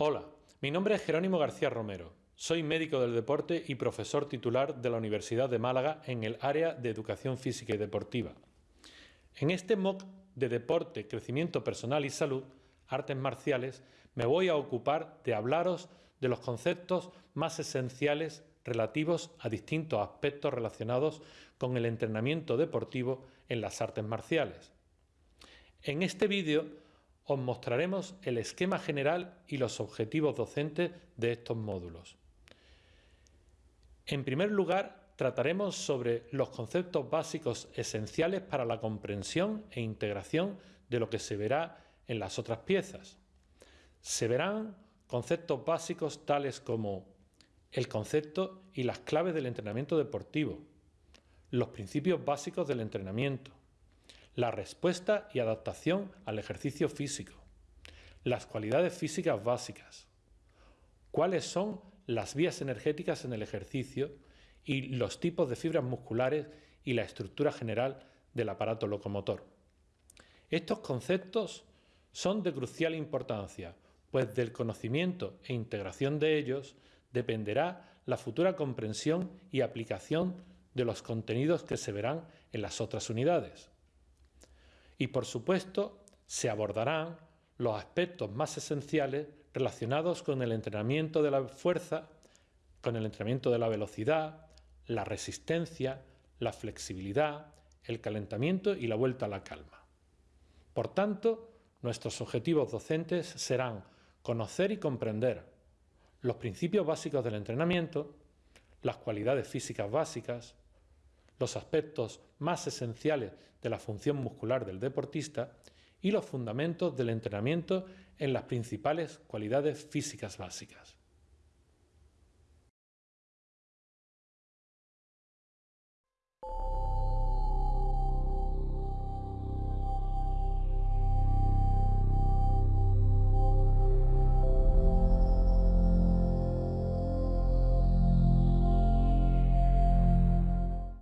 Hola, mi nombre es Jerónimo García Romero. Soy médico del deporte y profesor titular de la Universidad de Málaga en el área de educación física y deportiva. En este MOOC de deporte, crecimiento personal y salud, artes marciales, me voy a ocupar de hablaros de los conceptos más esenciales relativos a distintos aspectos relacionados con el entrenamiento deportivo en las artes marciales. En este vídeo os mostraremos el esquema general y los objetivos docentes de estos módulos. En primer lugar, trataremos sobre los conceptos básicos esenciales para la comprensión e integración de lo que se verá en las otras piezas. Se verán conceptos básicos tales como el concepto y las claves del entrenamiento deportivo, los principios básicos del entrenamiento, la respuesta y adaptación al ejercicio físico, las cualidades físicas básicas, cuáles son las vías energéticas en el ejercicio y los tipos de fibras musculares y la estructura general del aparato locomotor. Estos conceptos son de crucial importancia, pues del conocimiento e integración de ellos dependerá la futura comprensión y aplicación de los contenidos que se verán en las otras unidades. Y por supuesto, se abordarán los aspectos más esenciales relacionados con el entrenamiento de la fuerza, con el entrenamiento de la velocidad, la resistencia, la flexibilidad, el calentamiento y la vuelta a la calma. Por tanto, nuestros objetivos docentes serán conocer y comprender los principios básicos del entrenamiento, las cualidades físicas básicas, los aspectos más esenciales de la función muscular del deportista y los fundamentos del entrenamiento en las principales cualidades físicas básicas.